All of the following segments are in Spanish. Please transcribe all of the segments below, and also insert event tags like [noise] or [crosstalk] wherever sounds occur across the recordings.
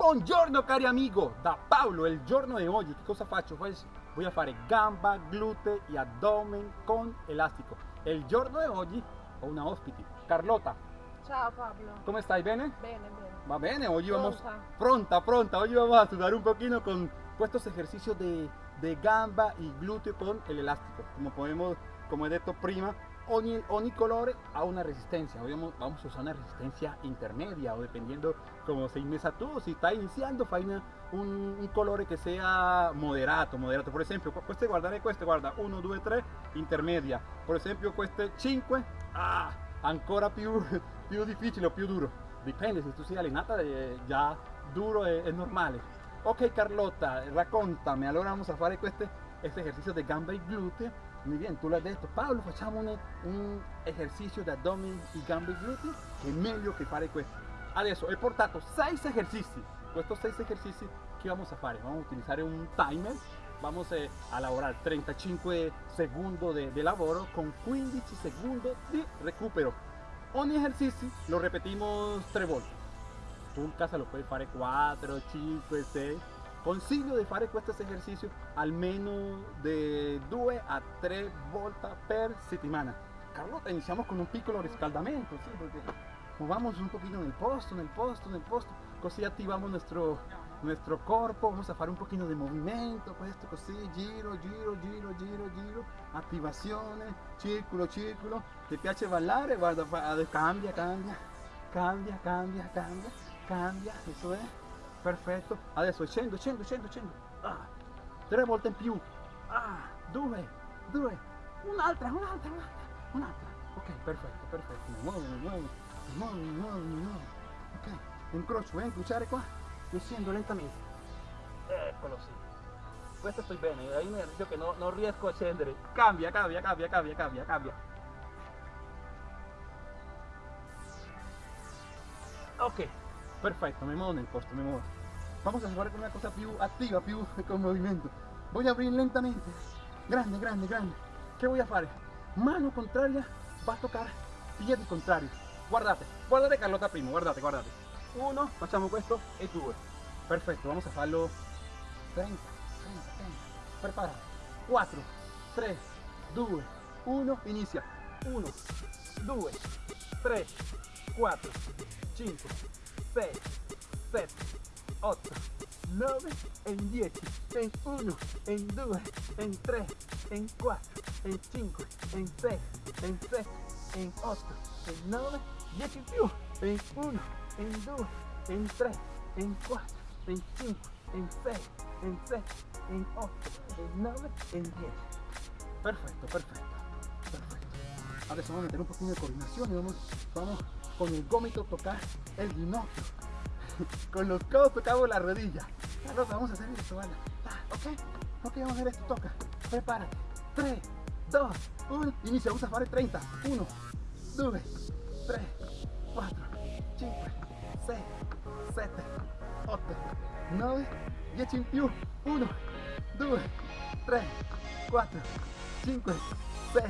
Buongiorno cari amigo, da Paolo, il giorno di oggi che cosa faccio? Pues voy a fare gamba, glute e abdomen con elastico. Il giorno di oggi ho una ospite, Carlota. Ciao Pablo. ¿Cómo estás? ¿Bene? Bene, bene. Va bene, hoy vamos Pronta. pronta. Hoy vamos a sudar un poquito con estos ejercicios de, de gamba y glúteo con el elástico. Como podemos, como he dicho prima, colore ha una resistencia. Hoy vamos, a usar una resistencia intermedia o dependiendo como se inmesa tú. Si está iniciando, fai una- un, un colore che sia moderato, moderato. Per esempio, queste guardare queste, guarda, 1, 2, 3, intermedia. Per esempio queste 5, ah, ancora più, [laughs] più difficile o più duro. Dipende, se tu sei allenata eh, già duro è, è normale. Ok Carlotta, raccontami, allora vamos a fare queste, este ejercicio de gamba y glúteo. Muy bien, tú lo has detto, Paolo, facciamo un, un esercizio di addome e gamba e glúteo che è meglio che fare questo. Adesso ho portato 6 esercizi, questi 6 esercizi vamos a fare? Vamos a utilizzare un timer, vamos eh, a lavorare 35 secondi de, de lavoro con 15 secondi di recupero. Ogni esercizio lo repetimos 3 volte. Tu in casa lo puoi fare 4, 5, 6. Consiglio di fare questo esercizio almeno di 2 a 3 volte per settimana. Carlotta, iniziamo con un piccolo riscaldamento, sì, perché movamos un poquito nel posto, nel posto, nel posto, così attivamos nuestro, nuestro corpo, vamos a fare un pochino di movimento, questo così, giro, giro, giro, giro, giro, attivazione, circolo, circolo. Ti piace ballare? Guarda, cambia, cambia, cambia, cambia, cambia, cambia, eso è, perfetto. Adesso scendo, scendo, scendo, scendo, ah, tre volte in più, ah, due, due, un'altra, un'altra, un'altra, un'altra. Ok, perfetto, perfetto, muovo, mi muovo, mi muovo. Ok, incrocio, voy a incrociare qua e scendo lentamente. Eccolo sì. Questo sto bene, hai un esercizio che no- non riesco a scendere. Cambia, cambia, cambia, cambia, cambia, cambia. Ok, perfetto, me muevo nel posto, me muevo. Vamos a fare una cosa più attiva, più [laughs] con movimento. Voy a abrir lentamente. Grande, grande, grande. Che voy a fare? Mano contraria va a toccare piedi contrari. Guardate, guardate Carlotta prima, guardate, guardate. Uno, facciamo questo e due. Perfetto, vamos a farlo 30, 30, 30. Prepara. 4, 3, 2, 1, inizia. 1, 2, 3, 4, 5, 6, 7, 8, 9, en 10, en 1, en 2, en 3, en 4, en 5, en 6, en 7, en 8, en 9, 10 in più, en 1, en 2, en 3, en 4, en 5, en 6, en 7, en 8, en 9, en 10. Perfecto, perfecto, perfecto. Adesso vamos a meter un poquito de coordinación y vamos, vamos con el gómito tocar el ginocchio. [laughs] con los codos tocamos la rodilla. Carlota, vamos a hacer esto, ¿vale? Ah, ok, ok, vamos a hacer esto, toca. Prepárate. 3, 2, 1, inicia, vamos a fare 30. 1, 2, 3, 4, 5, 6, 7, 8, 9, 10 in più. 1, 2, 3, 4, 5, 6,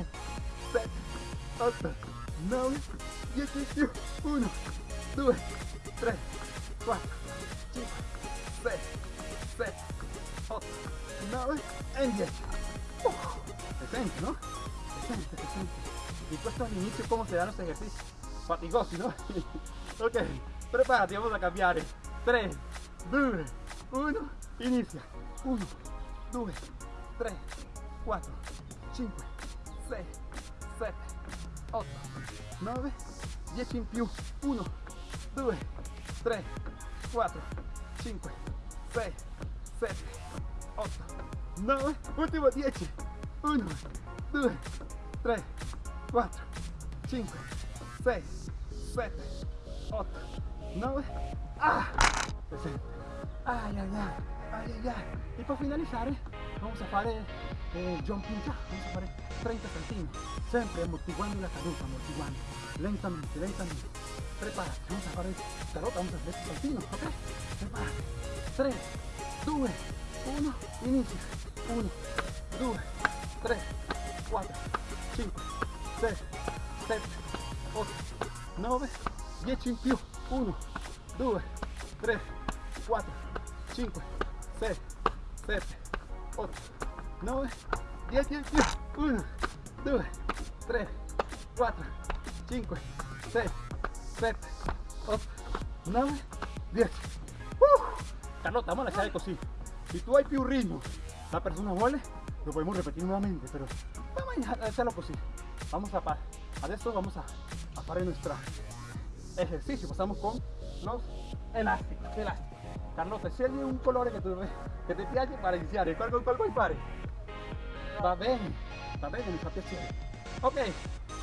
7, 8, 9, 10 in più. 1, 2, 3, 4, 5, 6, 7, 8, 9 e 10. Uh, se sente, no? Se sente, se sente. Y questo all'inizio come si danno questi esercizi? Fatigosi, no? ok, preparati, vamos a cambiare. 3, 2, 1, inizia. 1, 2, 3, 4, 5, 6, 7, 8, 9, 10 in più. 1, 2, 3, 4, 5, 6, 7, 8, 9, ultimo 10. 1, 2, 3, 4, 5, 6, 7, 8, 9. Ah! Ai ai, ai ai ai. E per finalizzare vamos a fare eh, jumping jack, vamos a fare 30 saltini, sempre amortiguando la caduta, amortiguando, lentamente, lentamente. Prepárate, vamos a fare carota, vamos a hacer este saltino, ok? Prepárate. 3, 2, 1, inicia. 1, 2, 3, 4, 5, 6, 7, 8, 9, 10 in più. 1, 2, 3, 4, 5, 6, 7, 8, 9, 10, 10, 10. 1, 2, 3, 4, 5, 6, 7, 8, 9, 10. Uh! Carlota, vamos a echar così. Si tú hay più ritmo, la persona vuole, lo podemos repetir nuevamente, pero vamos a hacerlo così. Vamos a, adesso vamos a, a fare nuestro ejercicio. Pasamos con los elásticos. elásticos. Carlota, scegli un colore che, tu, che ti piace para iniziare. Va bene, va bene, mi fa piacere. Ok,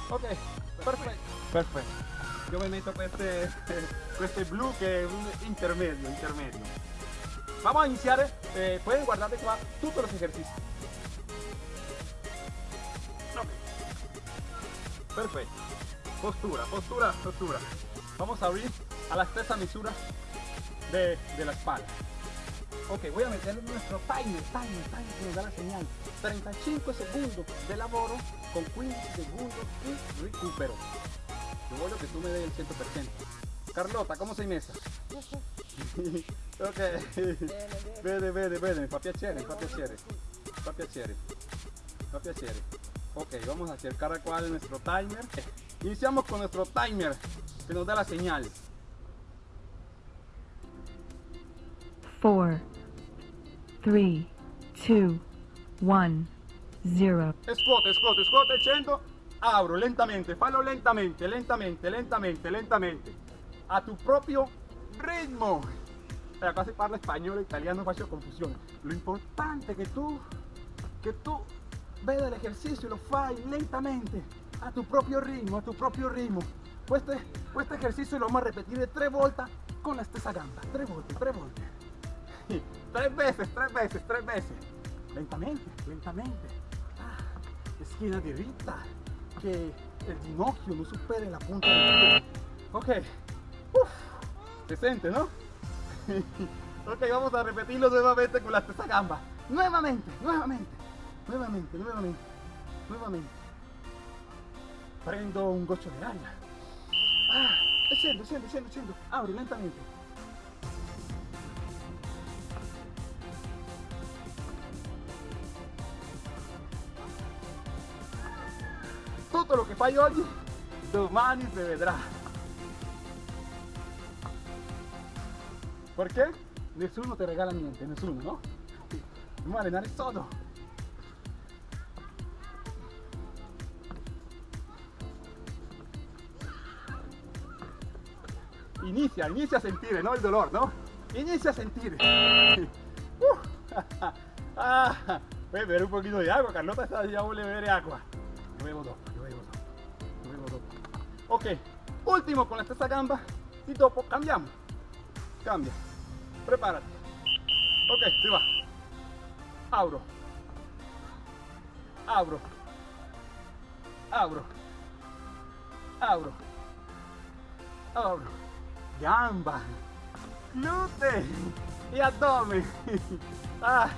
ok, perfetto. Perfetto. Io mi metto queste, queste blu che è un intermedio, intermedio. Vamos a iniciar, eh, pueden guardar de qua todos los ejercicios. Okay. Perfecto. Postura, postura, postura. Vamos a abrir a la stessa misura de, de la espalda. Ok, voy a meter nuestro timer, timer, timer que nos da la señal. 35 segundos de laboro con 15 segundos y recupero. Yo voglio che tu me des il 100%. Carlota, come sei messa? [laughs] ok. Bene, bene, bene, fa piacere, fa piacere. Fa piacere. Fa piacere. Ok, vamos a cercar cuál es nuestro timer. Iniciamos con nuestro timer que nos da la señal. 4, 3, 2, 1, 0. Squat, squat, squat, 100. Abro lentamente, fallo lentamente, lentamente, lentamente, lentamente. A tu propio ritmo. Acá se parla español italiano, faccio confusione. Lo importante che tu, che tu veda el ejercicio y lo fai lentamente, a tu propio ritmo, a tu propio ritmo. Este, este ejercicio lo vamos a repetir tres vueltas con la stessa gamba. Tres vueltas, tres vueltas. [laughs] Tres veces, tres veces, tres veces. Lentamente, lentamente. Ah, esquina directa. Que el ginocchio no supere la punta. Ok. Uf, decente, ¿no? [laughs] ok, vamos a repetirlo nuevamente con la stessa gamba. Nuevamente, nuevamente, nuevamente, nuevamente, nuevamente. Prendo un goccio de aria. Ah, scendo, scendo, scendo, scendo. Abro lentamente. Lo che fai oggi, domani si vedrà. Perché? Nessuno ti regala niente, nessuno, no? Dobbiamo allenare sodo. Inicia, inicia a sentire, no? Il dolore, no? Inizia a sentire. [laughs] Uh, [laughs] ah, a beber un poquito de agua. Carlota ya vuelve a beber agua. Yo bebo dopo, Ok, último con la stessa gamba y dopo cambiamo. Cambia. Prepárate. Ok, si va. Abro. Abro. Abro. Abro. Abro. Gamba. Glúteo. Y abdomen. [laughs] Ay,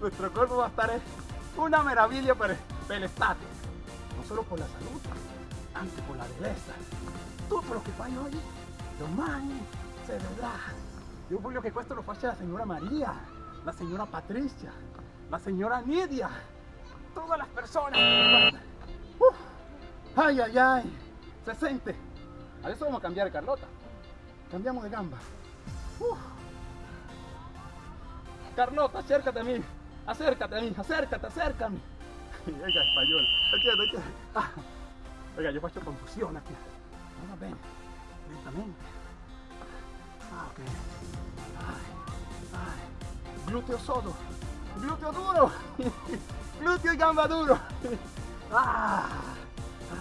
nuestro cuerpo va a estar una maravilla per, per l'estate. No solo por la salud, por la belleza. Tutto lo che fai oggi, domani se vedrà. Io voglio che questo lo faccia la signora Maria, la signora Patricia, la signora Nidia, todas las personas que ay, ay, ay, se sente. Adesso vamos a cambiare Carlota. Cambiamo di gamba. Carlota, acércate a mí. Acércate a mí, acércate, acércame. Oiga, español. Entiendo. Ah. Oiga, yo faccio confusione aquí. No va bene. Lentamente. Ah, ok. Ay, ay. Glúteo sodo. Glúteo duro. [laughs] Glúteo y gamba duro. [laughs] Ah.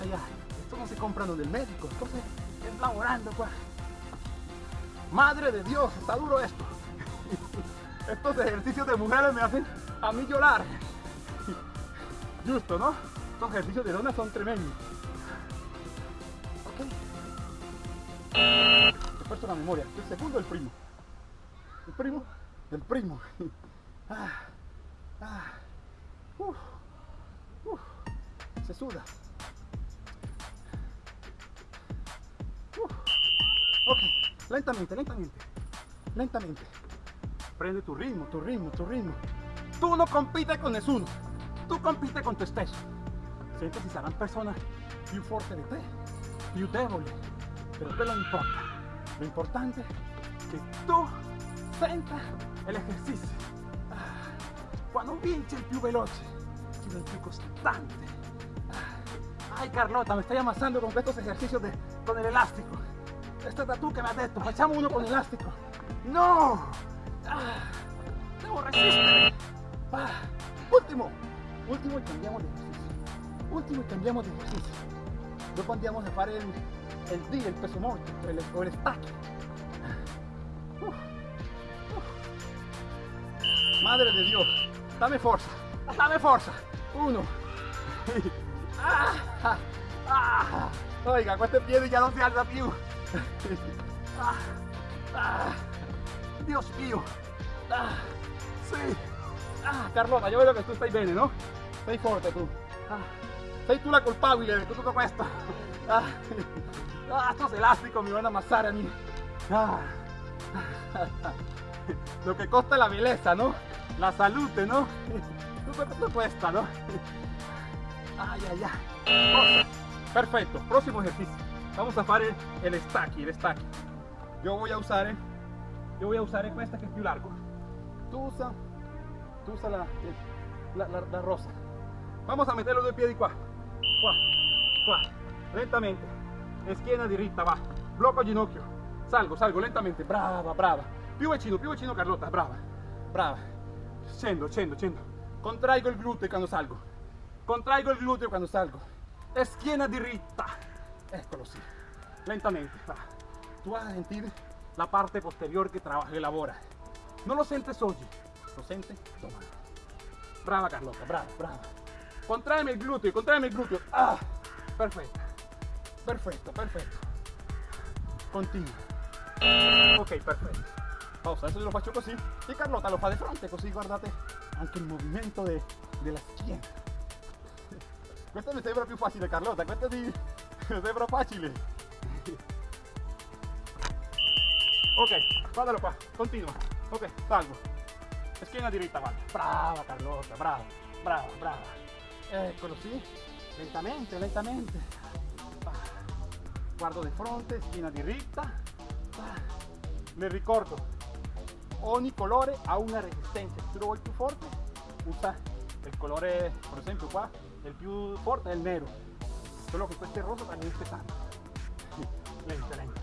Ay, ay. Esto no se compra del médico. Esto se es laborando, pues. Madre de Dios, está duro esto. [laughs] Estos ejercicios de mujeres me hacen a mí llorar. Justo, ¿no? Estos ejercicios de dona son tremendos. La memoria. El segundo, el primo. El primo, el primo. [laughs] Ah, ah. Se suda. Uf. Ok, lentamente, lentamente. lentamente. Prende tu ritmo, tu ritmo, tu ritmo. Tu non compite con nessuno, tu compite con te stesso. Senti si saranno persone più forti di te, più deboli, quello non importa. Lo importante è che tu senta l'esercizio. Ah, Quando vinci il più veloce, sino il più costante. Ah, Ay, Carlota, me estoy amasando con estos ejercicios de, con el elástico. Esta es tú que me has dicho, echamos uno con elástico. ¡No! ¡Debo resistir! Ah, último, último y cambiamos de ejercicio. Último y cambiamos de ejercicio. Dopo andiamo a fare el, el D, el peso muerto, el, o el. Madre de Dios, dame fuerza, dame fuerza. Uno. Ah, ah, ah. Oiga, con este pie ya no se alza. Ah, ah. Dios mío. Ah, sí. Ah, Carlota, yo veo que tú estás bien, ¿no? Forte tu. Ah, sei tu la culpabile di tutto questo. Ah, ah, estos elásticos me van a amasar a mí. Ah. Lo que costa la belleza, ¿no? La salud, ¿no? Questo cuesta, ¿no? Ay. Perfecto. Próximo ejercicio. Vamos a hacer el, stacchi, el stacchi. Yo voy a usar, eh, yo voy a usar esta que es più largo. Tú usa, tú usa la, la, la- la rosa. Vamos a meter los due piedi qua. Qua, qua. Lentamente. Schiena diritta, va. Blocco ginocchio. Salgo, salgo lentamente. Brava, brava. Più vicino, più vicino Carlotta. Brava, brava. Scendo, scendo, scendo. Contraigo il gluteo quando salgo. Contraigo il gluteo quando salgo. Schiena diritta. Eccolo sì. Lentamente. va. Tu vas a sentir la parte posterior que trabaja, elabora. No lo sientes hoy, lo sientes domani. Brava Carlota, brava, brava. Contraeme il gluteo, contraeme il gluteo. Ah, perfetto. Perfetto, perfetto. Continua. Ok, perfetto. Pausa, adesso io lo faccio così e Carlota lo fa di fronte, così guardate anche il movimento de- della schiena. Questo mi sembra più facile Carlota, questo mi, mi sembra facile. Ok, guardalo qua, continua. Ok, salgo. Schiena diritta, guarda. Brava Carlotta, brava, brava, brava. Eccolo, sì. Lentamente, lentamente. Guardo di fronte, schiena diritta. Ah. Le ricordo, ogni colore ha una resistenza. Se tu lo vuoi più forte, usa il colore, per esempio qua, il più forte è il nero. Solo che questo è rosa también es pesante. Lenta, lenta.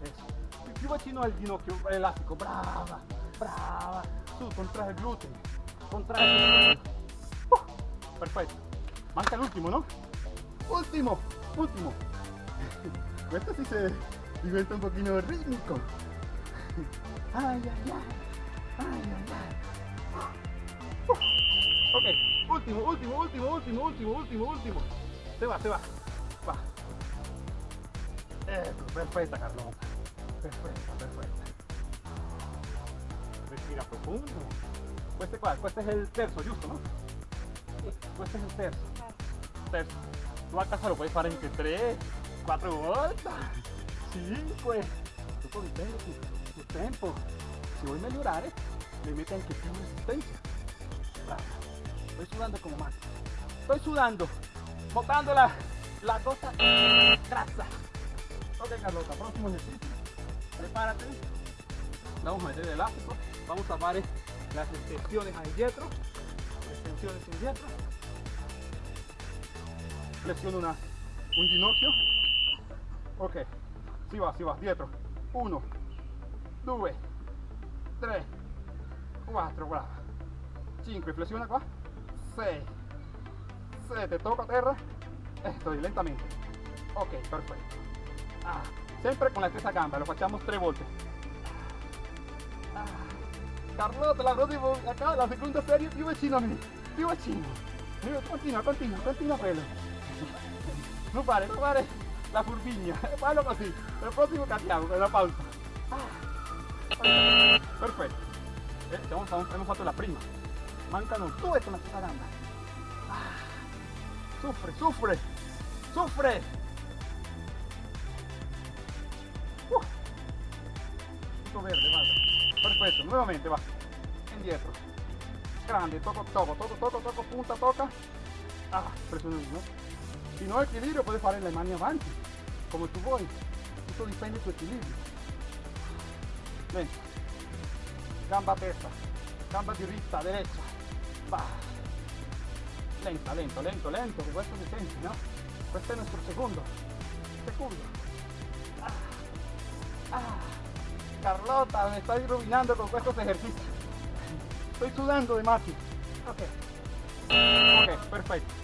Eso. Più, più vicino al ginocchio, elastico. Brava, brava. Su, contrae il gluteo. Contrae il. Uh, perfetto. Manca l'ultimo, no? Ultimo, ultimo. [laughs] Questo sì se diventa un pochino ritmico. Ay, ay, ay. Ay, ay, ay. Uh. Ok, último, último, último, último, último, último, último. Se va, se va. Va. Ecco, perfetta Carlota. Perfetta, perfetta. Respira profundo. Questo è qua, questo è il terzo, giusto, no? Questo è il terzo. Terzo. Tu a casa lo puoi fare anche 3, 4 volte, 5. Tu con tu tempo. Se vuoi migliorare, le metti anche più resistenza. Bravo. Estoy sudando como más. Estoy sudando. Botando la, la gota grasa. Ok, Carlota, próximo ejercicio. Prepárate. Vamos a meter el elástico. Vamos a hacer las extensiones a dietro. Extensiones in dietro. Flexiono una, un ginocchio. Ok. Si va, si va, dietro. 1, 2, 3, 4, brava. 5, flexiona qua. 6, 7, tocco a terra. E sto lentamente. Ok, perfetto. Ah, sempre con la stessa gamba, lo facciamo tre volte. Ah, Carlotta, la prossima, acá la seconda serie più vicino a me, più vicino. Continua, continua, continua quello. [laughs] Non fare, non fare la furbigna, fallo [laughs] così. Il prossimo cambiamo, con la pausa. Ah. Perfetto. Eh, abbiamo fatto la prima. Mancano due con la gamba. Ah. Soffre, soffre, soffre. Uh. Verde, guarda. perfecto, nuevamente va, indietro, grande, toco, toco, toco, toco, toco, punta, toca, ah, presiona ¿no? Si no equilibrio puedes fare le mani avanti, come tu vuoi, tutto dipende del tuo equilibrio. Lento, gamba a testa, gamba derecha, va, lenta, lento, lento, lento, que questo si sente, no? Questo è il nostro secondo. Ah, ah. Carlota, me está iluminando con estos ejercicios. Estoy sudando de mati. Ok. Ok, perfecto.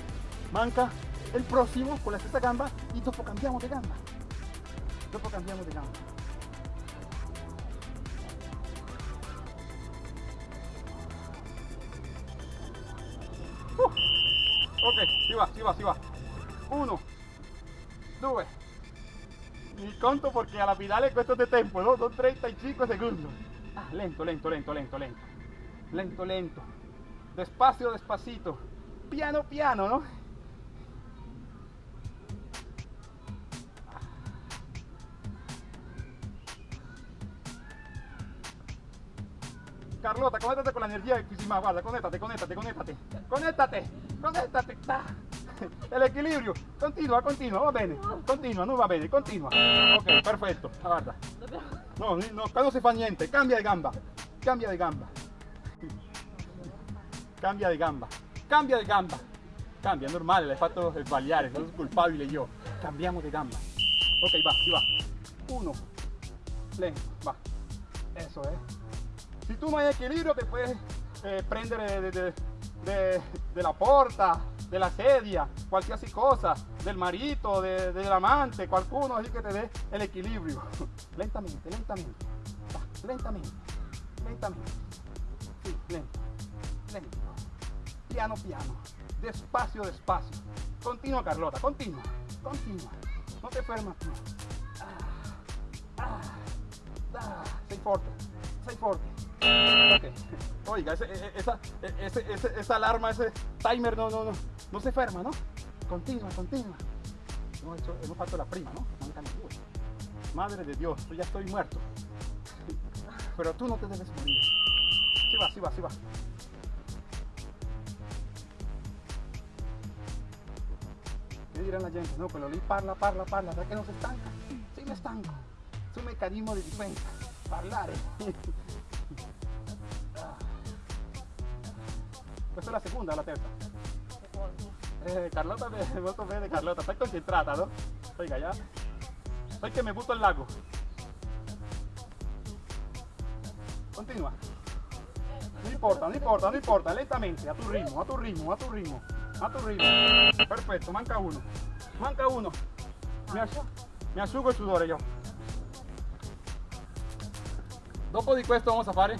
Manca el próximo con la stessa gamba y dopo cambiamo de gamba. Dopo cambiamo de gamba. Uh. Ok, si va, si va, si va. Uno, due. Mi conto porque a la finale questo è tempo, no? Son 35 segundos. Ah, lento, lento, lento, lento, lento. Lento, lento. Despacio, despacito. Piano, piano, ¿no? Carlota, conéctate con la energía más, guarda, conéctate, conéctate, conéctate, conéctate, conéctate, [laughs] el equilibrio, continua, continua, va bene, continua, no va bene, continua, ok, perfetto, guarda, no, no, qua non si fa niente, cambia di gamba, cambia di [laughs] gamba, cambia di gamba, cambia di gamba, cambia, normale, l'hai fatto sbagliare, sono colpabile io, cambiamo di gamba, ok, va, si va, uno, lento, va, eso, eh, si tú no hay equilibrio te puedes eh, prendere de, de, la porta, de la sedia, cualquier cosa, del marito, de, del amante, qualcuno así que te dé el equilibrio. [laughs] lentamente, lentamente, lentamente, lentamente. Sí, lento, lento. Piano, piano. Despacio, despacio. Continua, Carlota, continua, continua. No te fermas tú. Ah, ah, ah. Sei. Okay. Oiga, ese, esa, ese, ese, esa alarma, ese timer no, no, no, no se ferma, ¿no? Continua, continua. No, eso, hemos falta la prima, ¿no? Madre de Dios, yo ya estoy muerto. Pero tú no te debes morir. Sí va, sí va, sí va. ¿Qué dirán la gente? No, pero lì parla, parla, parla, ¿verdad que no se estanca? Sí me estanco. Es un mecanismo de defensa. Parlare. Questa è la seconda o la terza? Eh, Carlota, molto [laughs] bene Carlota, stai concentrata, no? Oiga, ya. Sai che mi butto al lago. Continua. No importa, no importa, no importa, lentamente, a tu ritmo, a tu ritmo, a tu ritmo, a tu ritmo. Perfetto, manca uno. Manca uno. Mi, asciugo, mi asciugo il sudore io. Dopo di questo vamos a fare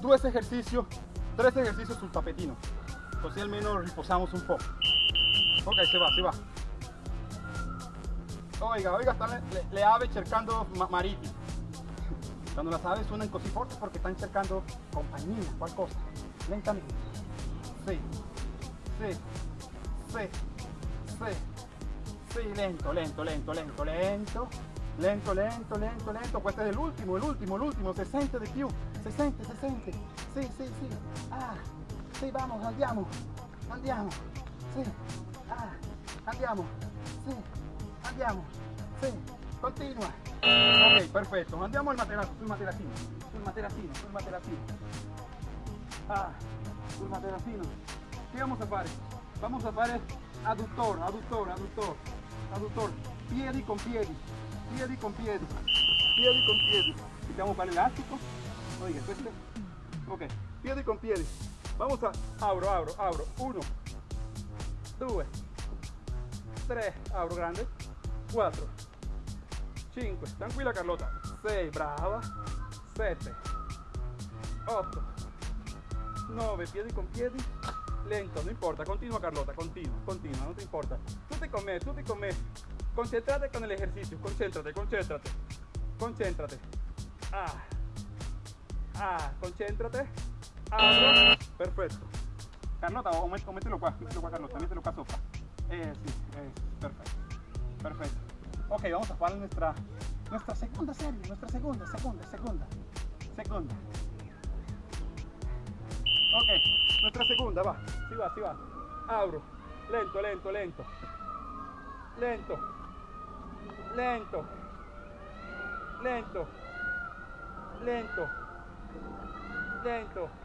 due esercizi tres ejercicios sul tapetino. Così almeno riposamos un poco. Ok, se va, se va. Oiga, oiga, están le, le ave cercando ma mariti. Cuando las aves suenan così fuertes porque están cercando compañía, cual cosa. Lentamente. Sí, sí, sí, sí, sí, lento, lento, lento, lento, lento. Lento, lento, lento, lento. Questo è l'ultimo, l'ultimo, l'ultimo. Se sente di più. Se sente, se sente. Sì, sì, sì. Ah, sì, vamos, andiamo. Andiamo. Sì. Ah, andiamo. Sì. Andiamo. Continua. Ok, perfetto. Andiamo al materasso, sul materassino. Sul materassino, sul materassino. Ah, sul materassino. Che vamos a fare? Vamos a fare adduttore, adduttore, adduttore, adduttore. Piedi con piedi piedi con piedi, piedi con piedi. Mettiamo qua l'elastico. Oiga, questo. Ok, piedi con piedi. Vamos a abro, abro, abro. Uno, due, tre, abro grande. Quattro, cinque, tranquilla Carlota. Sei, brava. Sette, otto, nove, piedi con piedi. Lento, no importa, continua Carlota, continua, continua, no te importa. Tutti con me, tutti con me. Concéntrate con el ejercicio, concéntrate, concéntrate, concéntrate. Ah, ah, concéntrate. Ah, perfecto. Carlota, o, mételo qua, mételo qua Carlota, mételo qua sopra. Eh, sí, eh, perfecto, perfecto. Ok, vamos a jugar nuestra, nuestra segunda serie, nuestra segunda, segunda, segunda, segunda. Ok, nuestra seconda, va. Si va, si va. Abro. Lento, lento, lento. Lento. Lento. Lento. Lento. Lento.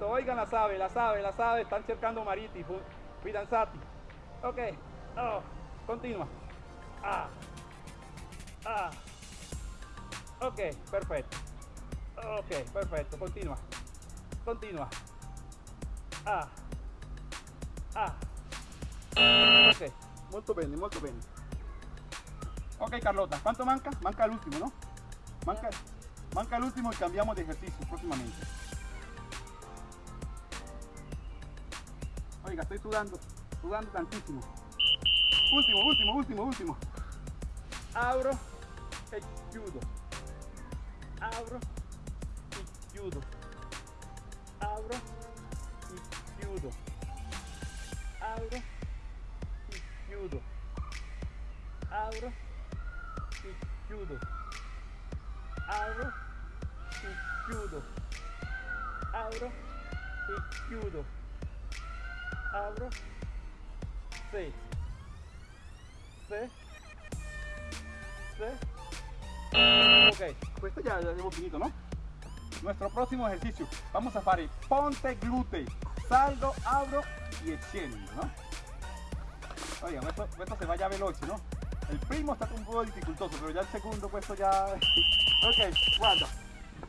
Oigan la sabe, la sabe, la sabe. Están cercando Mariti. Fidanzati. Ok. Oh. Continua. Ah. Ah. Ok, perfetto. Ok, perfetto. Continua. Continua. Ah. Ah. Ok, molto bene, molto bene. Ok Carlota, ¿cuánto manca? Manca el último, ¿no? Manca, manca el último y cambiamos de ejercicio próximamente. Oiga, estoy sudando, sudando tantísimo. Último, último, último, último. Abro e chiudo. Abro y chiudo. Abro chiudo. Abro y chiudo. Abro y chiudo. Abro y chiudo. Abro y chiudo. Abro. Sì. Sì. Sì. Ok, questo ya, ya hemos finito, ¿no? Nuestro próximo ejercicio. Vamos a fare ponte glúteo. Salgo, abro y scendo, ¿no? Oiga, questo, questo se va ya veloce, ¿no? El primo stato un po' difficoltoso, pero ya el segundo questo ya... [laughs] ok, guarda.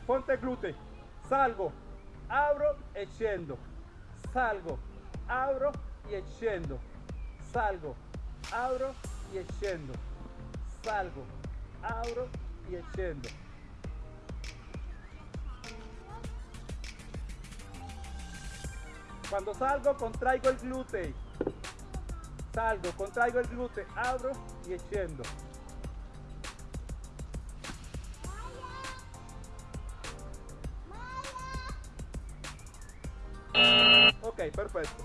Ponte glúteo. Salgo, abro e scendo. Salgo, abro e scendo. Salgo, abro e scendo. Salgo, abro e scendo. Cuando salgo contraigo el glúteo. Salgo, contraigo el glúteo, abro y scendo. Ok, perfecto.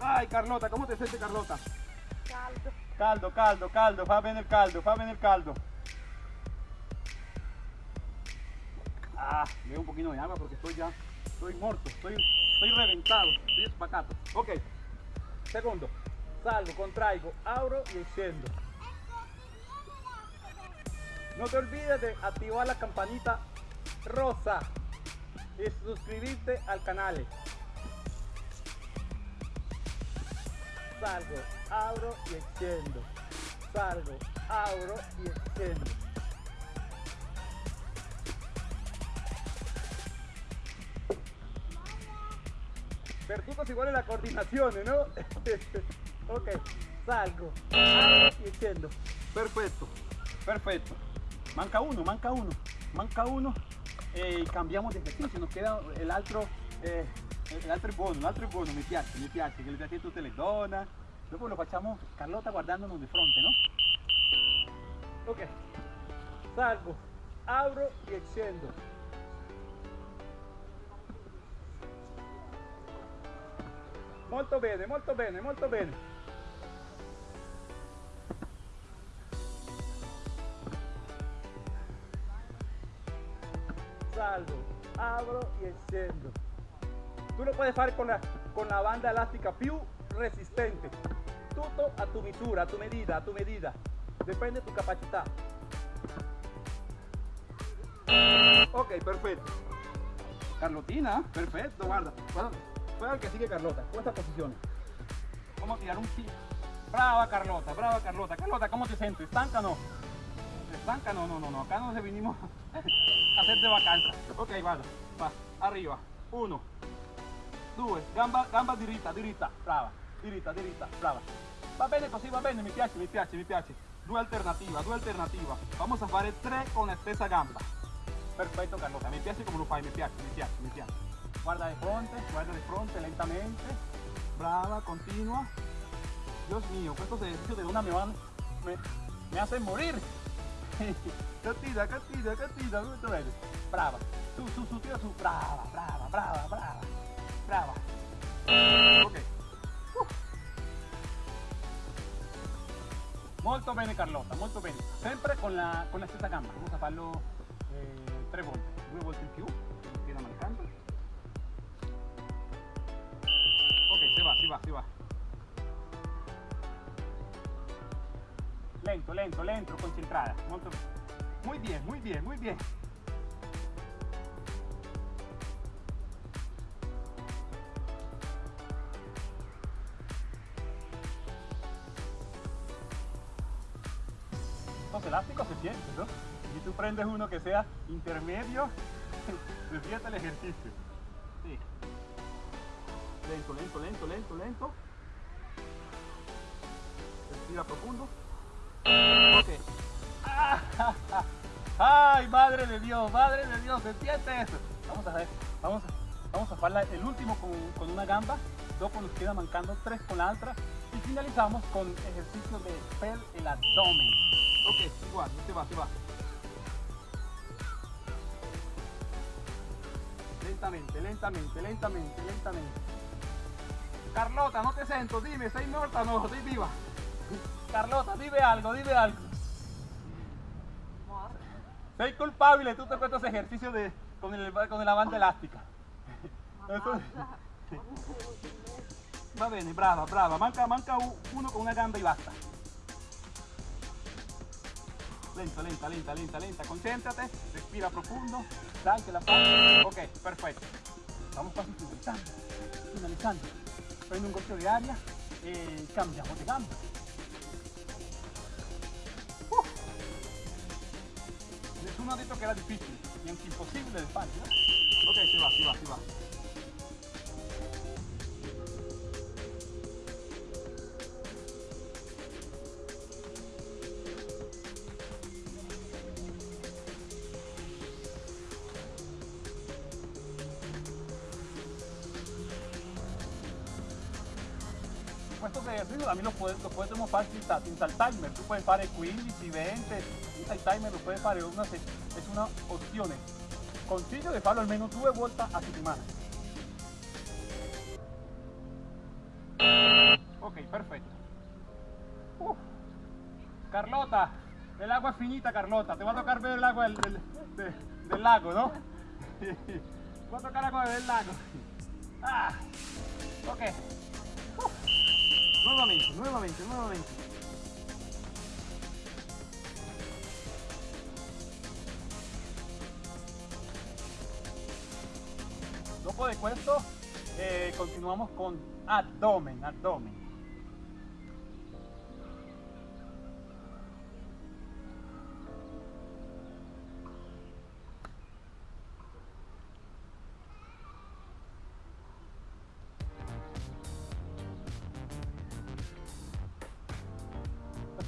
Ay, Carlota, ¿cómo te sientes, Carlota? Caldo. Caldo, caldo, caldo, fa bene el caldo, fa bene el caldo. Ah, me un poquito de agua porque estoy ya, estoy muerto, estoy, estoy reventado, estoy espacato. Ok, segundo, salgo, contraigo, abro y scendo. No te olvides de activar la campanita rosa y suscribirte al canal. Salgo, abro y scendo. Salgo, abro y scendo. Per tutto si vuole la coordinazione, no? [laughs] ok, salgo, abro y scendo. Perfetto, perfetto. Manca uno, manca uno, manca uno e cambiamo di esercizio, nos queda l'altro, eh, l'altro è buono, l'altro è buono, mi piace, mi piace, che le piace tutte le donne. Dopo lo facciamo Carlotta guardandonos di fronte, no? Ok, salgo, apro e scendo. Molto bene, molto bene, molto bene. Salgo, abro y scendo. Tú lo puedes hacer con la, con la banda elástica più resistente. Tutto a tu misura, a tu medida, a tu medida. Depende de tu capacidad. Ok, perfecto. Carlotina, perfecto, guarda. Guarda el que sigue Carlota, con estas posiciones. Vamos a tirar un tiro. Brava Carlota, brava Carlota. Carlota, ¿cómo te sientes? ¿Estanca no? ¿Estanca? No, no, no, no. Acá no se vinimos [laughs] a hacer de vacanza. Ok, guarda. Va, arriba. Uno. Due. Gamba, gamba diritta, diritta. Brava. Diritta, diritta. Brava. Va bene così, va bene. Mi piace, mi piace, mi piace. Due alternativa, due alternativa. Vamos a fare tre con la stessa gamba. Perfetto Carlota, mi piace come lo fai, mi piace, mi piace, mi piace. Guarda de fronte, guarda de fronte lentamente. Brava, continua. Dios mío, estos ejercicios de una me van, me, me hacen morir. Cattina, molto bene. Brava. Su, su, su, tira su. Brava, brava, brava, brava. Brava. Ok. Uh. Molto bene Carlotta, molto bene. Sempre con la, con la stessa gamba, vamos a farlo eh, tre volte, due volte in più, il piede mancando. Ok, si va, si va, si va. Lento, lento, lento, concentrada. Molto... Muy bien, muy bien, muy bien. Si tú prendes uno que sea intermedio, se siente el ejercicio. Lento, lento, lento, lento, lento. Respira profundo. Ok. Ah, [laughs] Ay, madre de Dios, madre de Dios, ¿se siente eso? Vamos a ver, vamos a, vamos a hacer el último con, con una gamba, dopo nos queda mancando tres con la otra y finalizamos con ejercicio de per el abdomen. Ok, igual, se va, se va. Lentamente, lentamente, lentamente, lentamente. Carlota, no te siento, dime, ¿estás muerta o no? ¿Estoy viva? Carlota, dime algo, dime algo. Sei culpable, tú te cuentas ejercicio de, con, el, con la banda elástica. Eso- [laughs] Va bene, brava, brava. Manca, manca uno con una gamba y basta. Lenta, lenta, lenta, lenta, lenta. Concéntrate, respira profundo. Que la fai. Ok, perfecto. Vamos casi finalizando. Finalizando. Prendo un golpe de aria e cambiamo de gamba. Uf. Nessuno ha detto che era difficile, neanche impossibile de fare, no? Ok, si va, si va, si va. Estos ejercicios también los, puedes, los podemos fare senza, senza il timer, tu puoi fare 15, 20, senza il timer lo puoi fare, una, es una opzione. Consiglio di farlo almeno due volte a settimana. Ok, perfetto. Uf. Carlota, el agua es finita Carlota, te va a tocar ver el agua del, del- de- del lago, ¿no? [laughs] Te va a tocar agua del lago. Ah. Ok. Nuevamente, nuevamente, nuevamente. Dopo de questo eh, continuamos con abdomen, abdomen.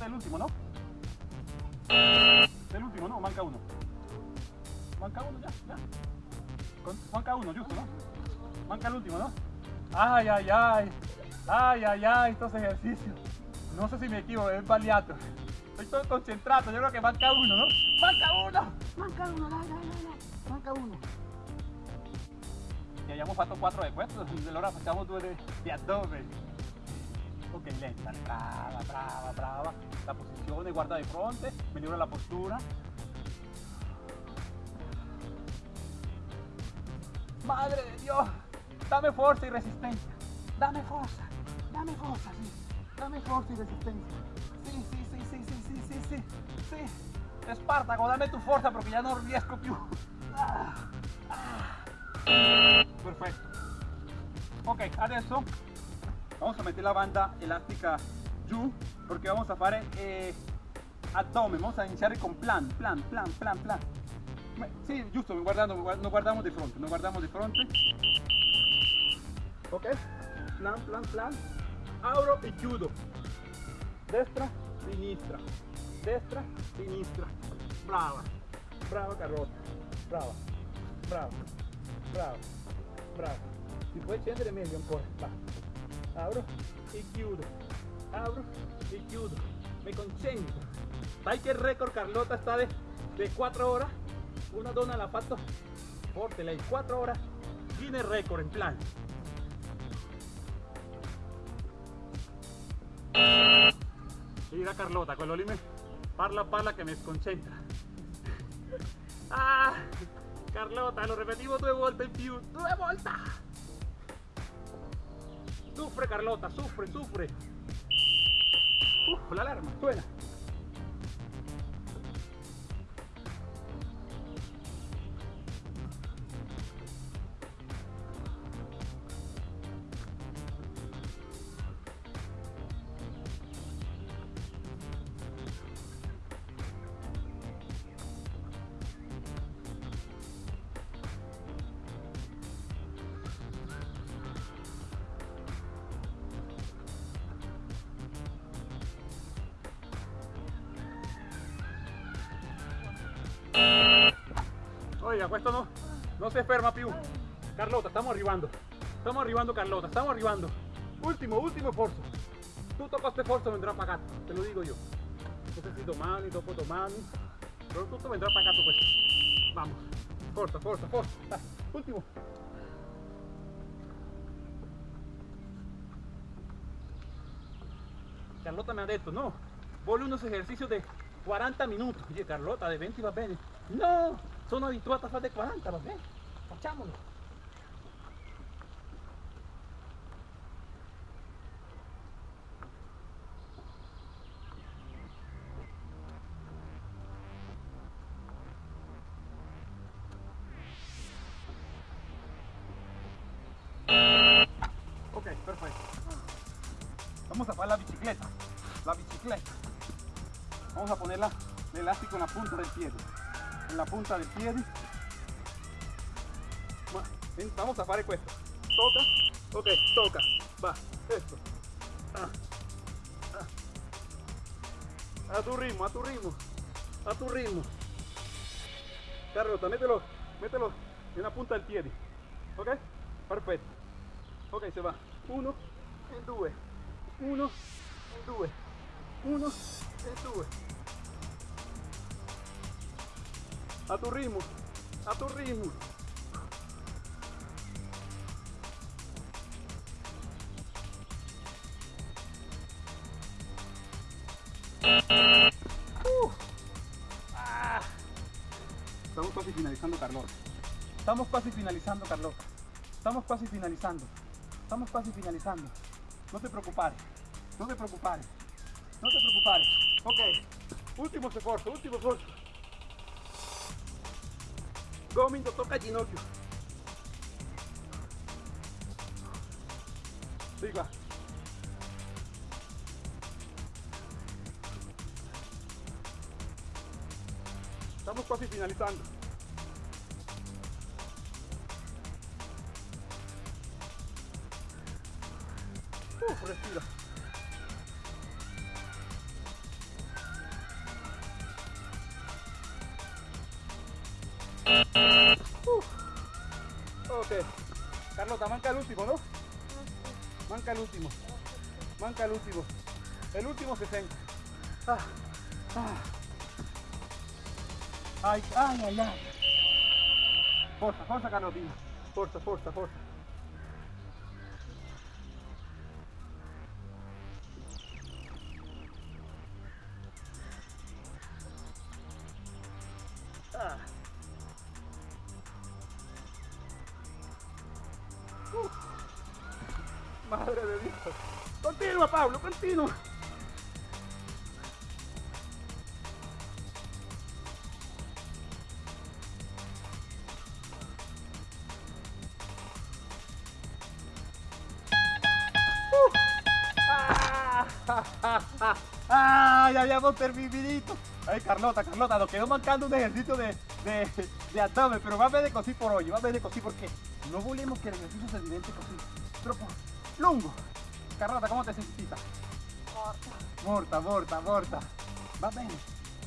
El último, ¿no? El último, ¿no? Manca uno. Manca uno ya, ya. Manca uno, justo, ¿no? Manca el último, ¿no? Ay, ay, ay. Ay, ay, ay, estos ejercicios. No sé si me equivoco, es baliato. Estoy todo concentrado, yo creo que manca uno, ¿no? Manca uno. Manca uno. Manca uno. E abbiamo fatto 4 di questo, allora facciamo due di, di addome. Ok, lenta, brava, brava, brava. La posizione, guarda di fronte, migliora la postura. Madre de Dios, dame fuerza y resistencia. Dame fuerza, dame fuerza, sí. Dame fuerza y resistencia. Sí, sí, sí, sí, sí, sí, sí, sí. sí. Espartaco, dame tu fuerza porque ya no riesco più. Ah, ah. Perfetto. Ok, adesso vamos a meter la banda elástica giù porque vamos a fare eh, abdomen, vamos a iniziare con plan, plan, plan, plan, plan. Sì, giusto, guardando, nos guardamos di fronte, nos guardamos di fronte. Ok, plan, plan, plan. Apro e chiudo. Destra, sinistra. Destra, sinistra. Brava, brava Carlotta. Brava, brava, brava, brava. Si puoi scendere meglio ancora. Va. Apro e chiudo. Apro e chiudo. Me concentro. Sai che il record Carlotta sta de, de 4 ore? Una donna l'ha fatto forte lei, 4 ore. Guinness record in plan. Mira Carlota, quello lì me parla parla che mi sconcentra. [laughs] Ah, Carlota, lo repetivo due volte in più, due volte. Sufre Carlota, sufre, sufre. Uh, la alarma, suena. Oiga, questo no, no se ferma più. Carlota, stiamo arrivando. Stiamo arrivando Carlota, stiamo arrivando. Ultimo, ultimo esfuerzo. Tutto questo esfuerzo vendrà pagato, te lo digo yo. No sé si domani, dopo domani, pero tutto vendrà pagato questo. Vamos. Forza, forza, forza. Dai, Ultimo. Carlota me ha detto, no, vuole unos ejercicios de 40 minutos. Oye, Carlota, de 20 va bene. No, sono abituata a fare 40, va bene. Facciamolo. Ok, perfecto. Vamos a hacer la bicicleta. La bicicleta. Vamos a ponerla el elástico en la punta del pie. En la punta del pie. Vamos a hacer esto. Toca. Ok, toca. Va. Esto. Ah. Ah. A tu ritmo, a tu ritmo. A tu ritmo. Carlota, mételo. Mételo en la punta del pie. Ok? Perfecto. Ok, se va. Uno e due. Uno e due. Uno e due. A tu ritmo. A tu ritmo. Ah. Estamos casi finalizando, Carlota. Estamos casi finalizando, Carlota. Estamos casi finalizando. Estamos casi finalizando. No te preocupes. No te preocupes. No te preocupes. Ok. Último esfuerzo, último esfuerzo. Gomito toca ginocchio. Siga. Estamos casi finalizando. Uf, respira. Manca el último, ¿no? Manca el último. Manca el último. El último 60. Ah, ah. Ay, ay, ay, ay. Forza, forza Carlotina. Forza, forza, forza. Ah. Ya habíamos terminado. Ay, Carlota, Carlota, nos quedó mancando un ejercicio de, de, de abdomen, pero va a ver de cosí por hoy, va a ver de cosí porque no volvemos que el ejercicio se divente così. Troppo lungo. Carlota, ¿cómo te sentiste? Morta, morta, morta. Va bene.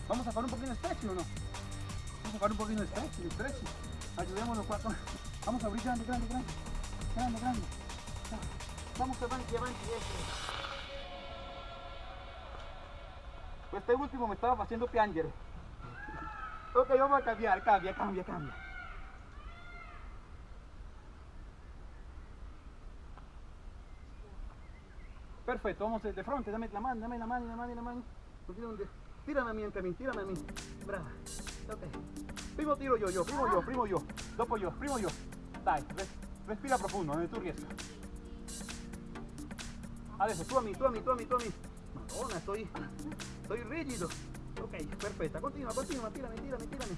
Vamos a hacer un poquito de stretching o no? Vamos a hacer un poquito de stretching, stretching. Ayudémonos con- Vamos a abrir grande, grande, grande. Grande, grande. Vamos avanti, avanti, eso. Este último me estaba haciendo piangere. Ok, vamos a cambiar, cambia, cambia, cambia. Perfecto, vamos de frente, dame la mano, dame la mano, la mano, la mano. No tiene dónde- Tírame a mí, entre mí, tírame a mí. Brava. Ok. Primo tiro yo, yo, primo yo, primo yo. Dopo yo, primo yo. Dai, res- respira profundo, donde tú riesgas. Adesso, tú a mí, tú a mí, tú a mí, tú a mí. Madonna, estoy, estoy rígido. Ok, perfecta. Continua, continua, tírame, tírame, tírame.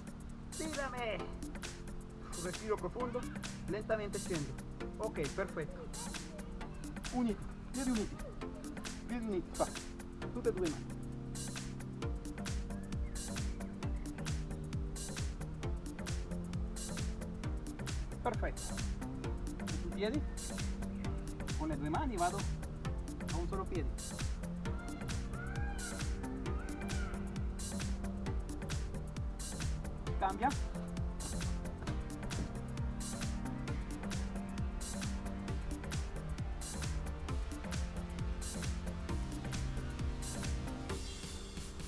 Tírame. Respiro profundo, lentamente scendo. Ok, perfetto. Uniti, piedi uniti. Piedi uniti, fa. Tutte e due mani. Perfetto. Piedi. Con le due mani vado a un solo piede. Cambia.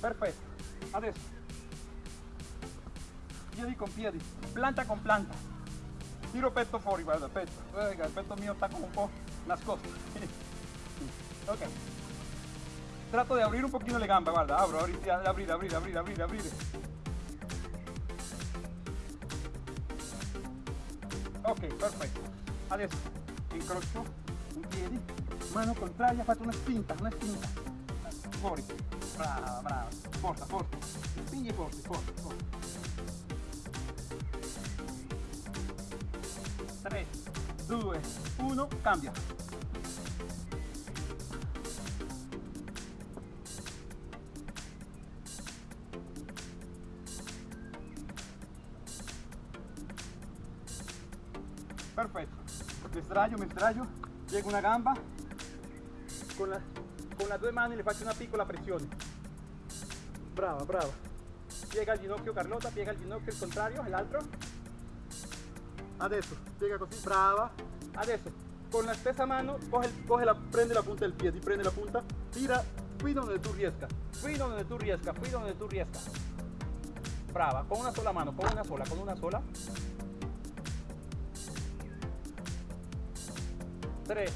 Perfetto, adesso piedi con piedi, planta con planta. Tiro petto fuori, guarda, petto. Guarda, il petto mio está como un po' nascosto. [laughs] ok. Trato de abrir un poquito le gambe, guarda, abro, abrir, abrir, abrir, abrir, abrir. Ok, perfetto. Adesso incrocio un piedi, mano contraria, faccio una spinta, una spinta. Fuori. Brava, brava. Forza, forza. Spingi forte, forte, forte. 3, 2, 1, cambia. Sdraio, mi sdraio, piego una gamba, con, la, con las due mani le faccio una piccola pressione. Brava, brava. Piega il ginocchio Carlotta, piega il ginocchio il contrario, l'altro. Adesso, piega così, brava. Adesso, con la stessa mano, coge, coge la, prende la punta del piede, prende la punta, tira qui donde tu riesca, qui donde tu riesca, qui donde tu riesca. Brava, con una sola mano, con una sola, con una sola. 3,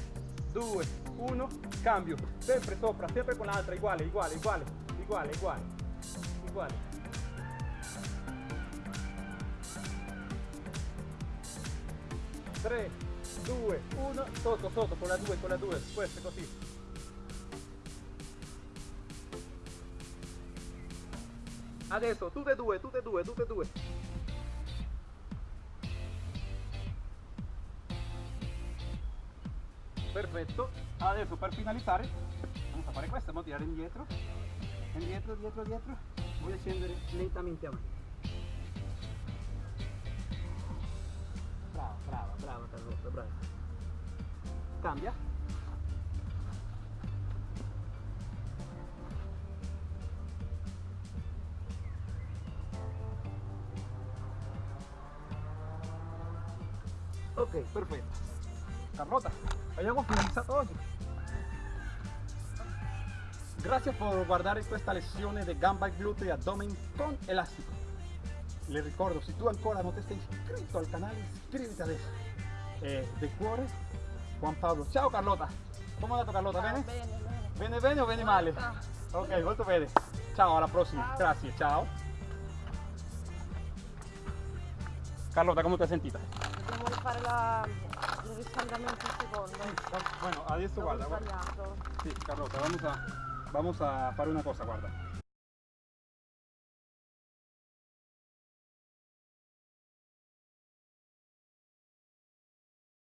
2, 1, cambio. Sempre sopra, sempre con l'altra, uguale, uguale, uguale, uguale, uguale, uguale. Tre, due, uno, sotto, sotto, con la 2, con la 2, questo è così. Adesso, tutte e due, tutte e due, tutte e due. Perfetto, adesso per finalizzare, vamos a fare questo, vamos a tirare indietro, indietro, dietro, dietro, a scendere lentamente avanti. Brava, brava, brava Carlotta, brava. Cambia. Ok, perfetto. Carlota, abbiamo finalizzato oggi. Grazie per guardare questa lezione di gamba glutei e abdomen con elastico. Le ricordo, se tu ancora non ti sei iscritto al canale, iscriviti adesso. E di cuore, Juan Pablo. Ciao Carlota. Come andato Carlota? Bene? Bene, bene. Bene bene o bene male? Ok, molto bene. Ciao, alla prossima. Ciao. Grazie, ciao. Carlota, come ti hai sentita? Dobbiamo rifare la... il riscaldamento un secondo. Bueno, adesso L'avevo guarda, guarda. Sí, Carlota, vamos a, vamos a fare una cosa, guarda.